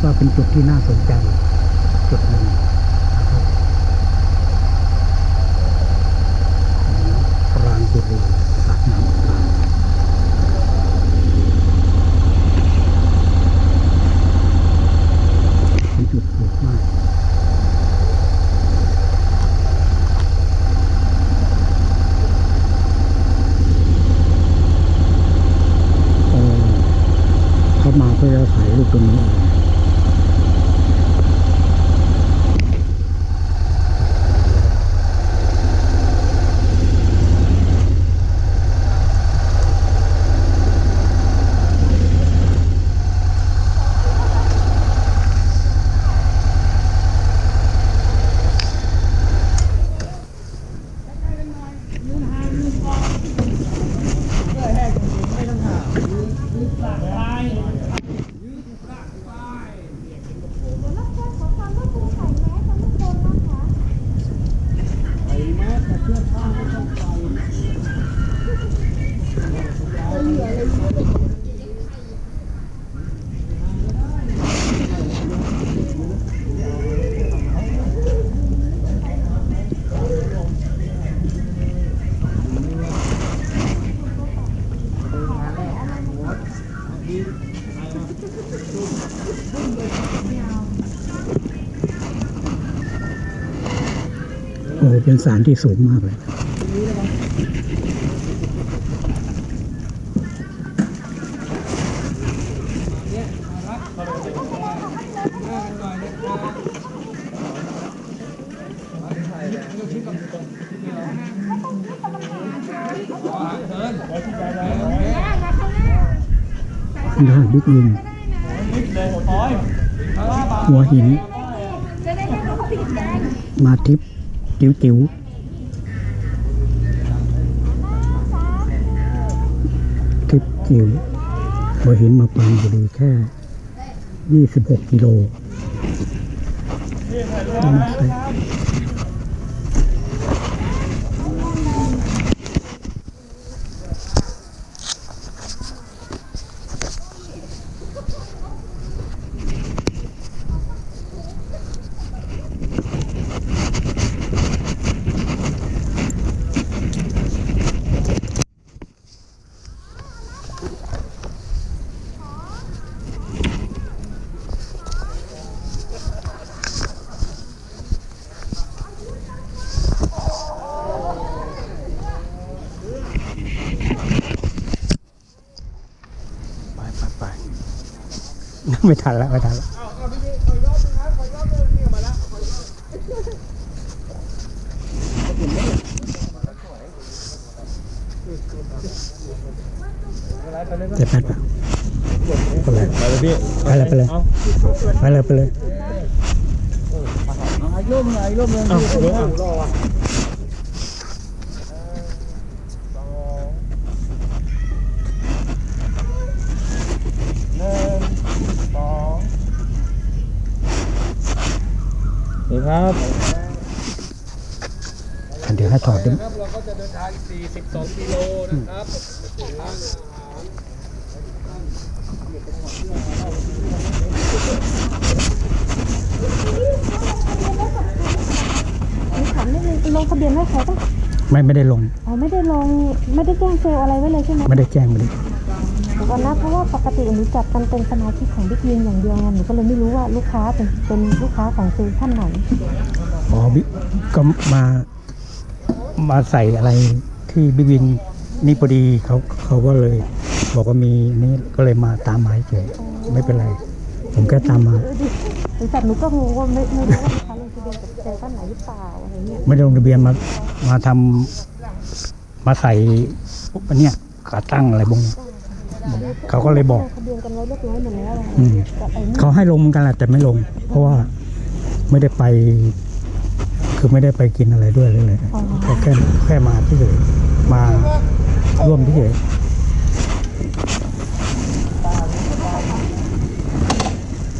ก็เป็นจุดที่น่าสนใจจุดหนึ่งนะครับของปรางบุรีสระน้ำปรางเป็นจุดปลูกไม้ เออเขามาเพื่อจะถ่ายรูปตรงนี้เอง โอ้เป็นสารที่สูงมากเลยด้านบิ๊กวินหัวหิน มาทิพย์ จิ๋วจิ๋วคลิปจิ๋วเราเห็นมาปางบุรีแค่ 26 กิโล ไม่ทันแล้วไม่ทันแล้วจะแปดปะไปเลยไปเลยพี่ไปเลยไปเลยเอาไปเลยไปเลยเอาเดี๋ยวเอานี่ ครับเดี๋ยวให้ถอดด้วยครับเราก็จะเดินทาง 42กิโลนะครับถามนิดนึงลงทะเบียนไว้ใครปะไม่ไม่ได้ลง อ๋อ ไม่ได้ลง ไม่ได้แจ้งเซลล์อะไรไว้เลยใช่ไหมไม่ได้แจ้งไม่ได้เดี๋ยวก่อนนะเพราะว่าปกติหนูจับกันเป็นสมาชิกของบิ๊กยินอย่างเดียวไงหนูก็เลยไม่รู้ว่าลูกค้าเป็นเป็นลูกค้าของเซลล์ท่านไหนอ๋อบิ๊กก็มามาใส่อะไรที่บิ๊กวินนี่พอดีเขาเขาก็เลย บอกว่ามีนี่ก็เลยมาตามหมายเฉยไม่เป็นไร ผมแค่ตามมาเออดิบริษัทหนูก็งงว่าไม่ไม่รู้ว่าลูกค้าลงทะเบียนกับเซลล์ท่านไหนหรือเปล่าอะไรเงี้ยไม่ได้ลงทะเบียนมามาทำมาใส่อันเนี้ยขาตั้งอะไรบง เขาก็เลยบอกอืมเขาให้ลงเหมือนกันแหละแต่ไม่ลง เพราะว่าไม่ได้ไป คือไม่ได้ไปกินอะไรด้วยเลยเแค่แค่มาที่เฉยมาร่วมที่เฉย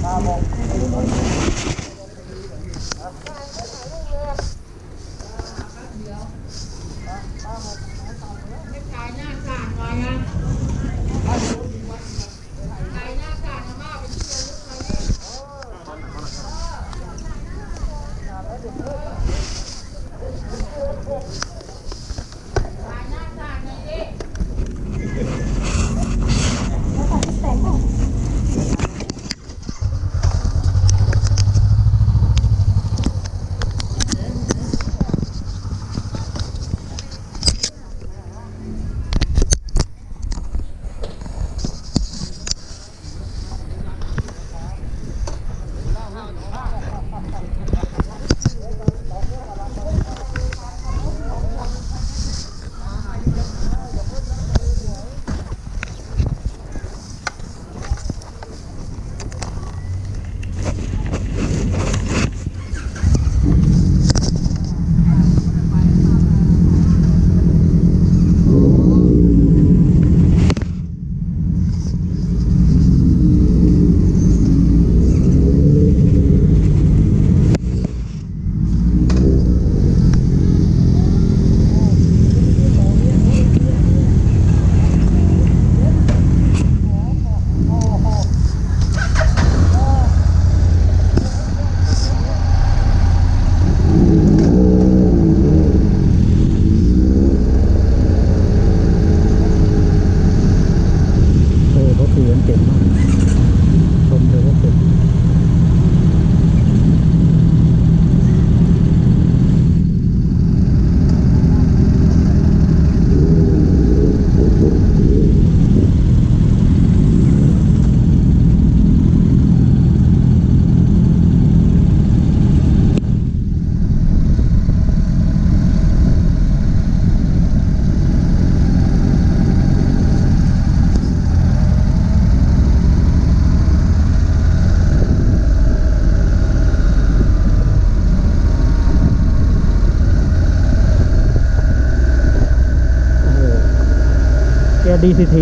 ตาบอก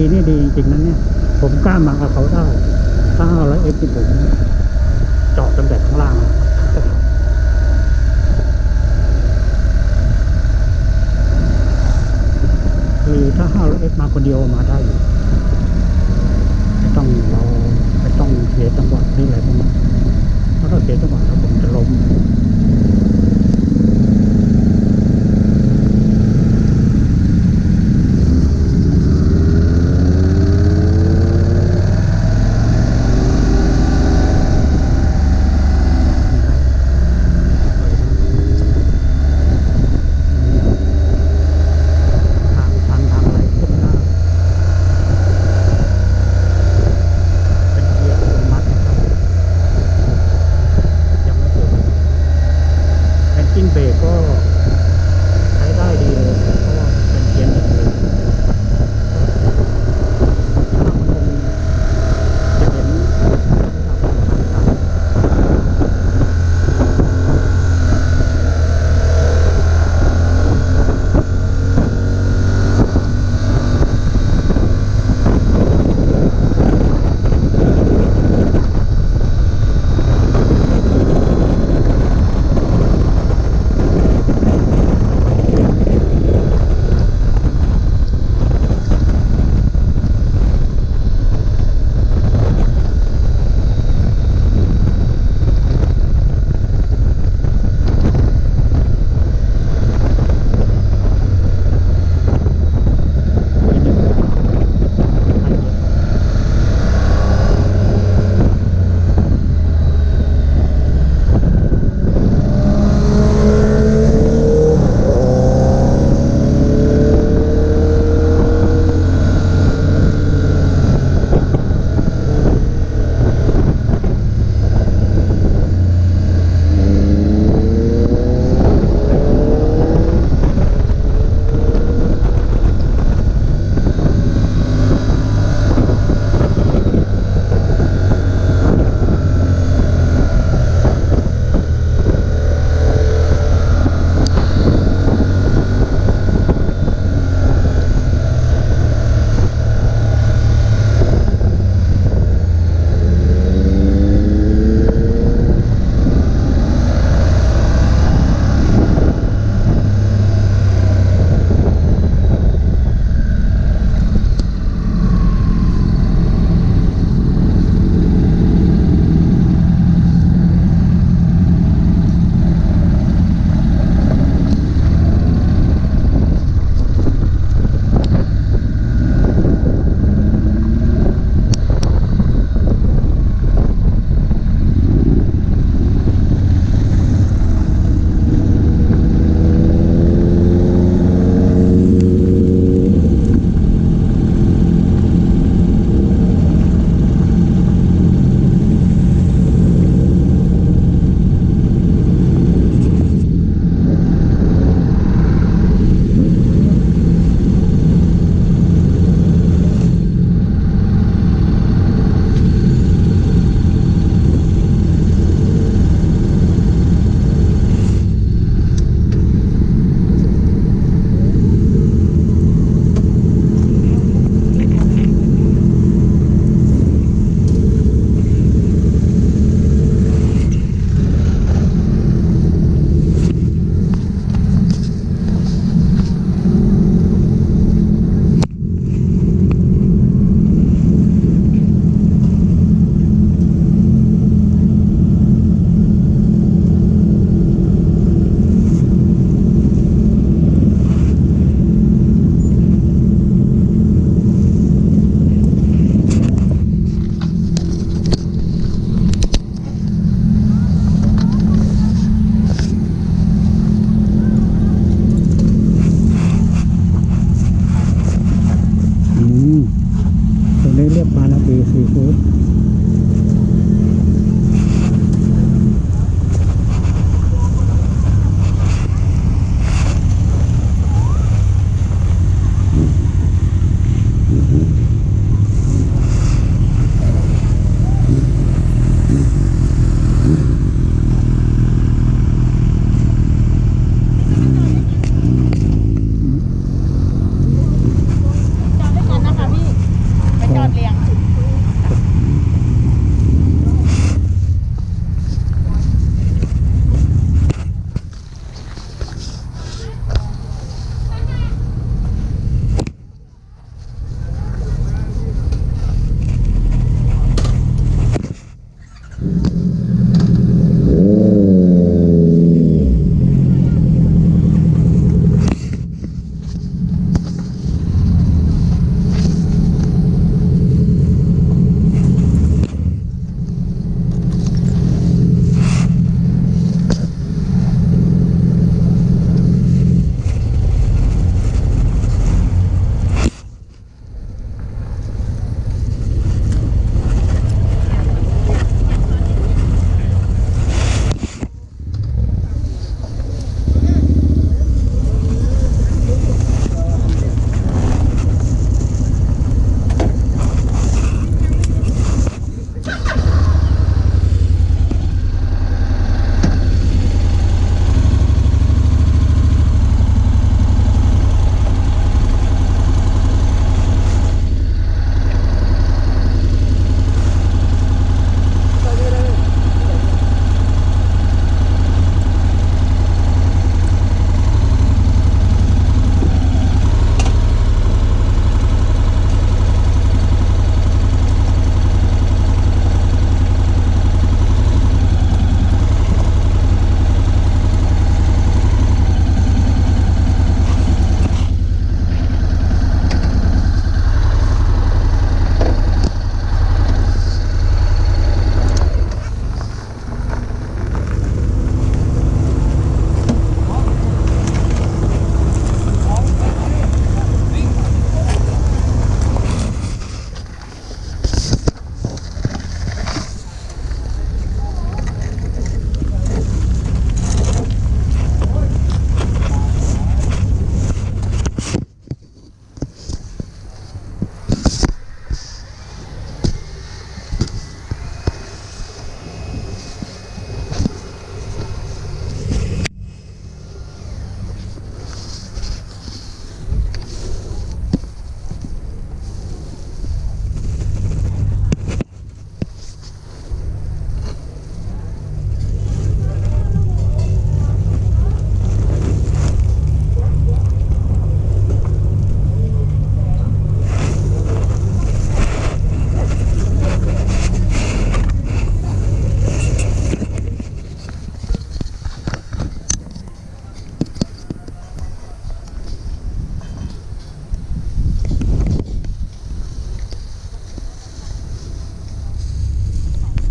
ดีนี่ดีจริงๆนะเนี่ย ผมกล้ามากับเขาได้ถ้าห้าร้อยเอฟที่ผมจาะตั้งแต่ข้างล่างอะคือถ้าห้าร้อยเอฟมาคนเดียวมาได้อยู่ไม่ต้องเราไม่ต้องเสียจังหวะนี่อะไรพวกนี้เพราะถ้าเสียจังหวะ